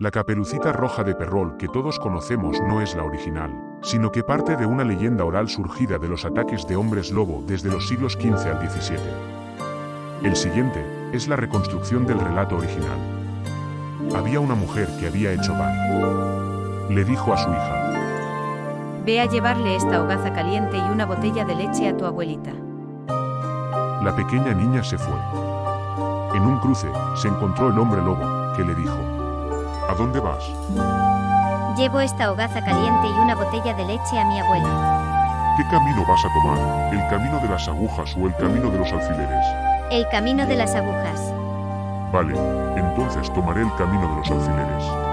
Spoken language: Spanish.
La caperucita roja de Perrol que todos conocemos no es la original, sino que parte de una leyenda oral surgida de los ataques de hombres lobo desde los siglos XV al XVII. El siguiente es la reconstrucción del relato original. Había una mujer que había hecho pan. Le dijo a su hija, Ve a llevarle esta hogaza caliente y una botella de leche a tu abuelita. La pequeña niña se fue. En un cruce, se encontró el hombre lobo, que le dijo, ¿A dónde vas? Llevo esta hogaza caliente y una botella de leche a mi abuela. ¿Qué camino vas a tomar? ¿El camino de las agujas o el camino de los alfileres? El camino de las agujas. Vale, entonces tomaré el camino de los alfileres.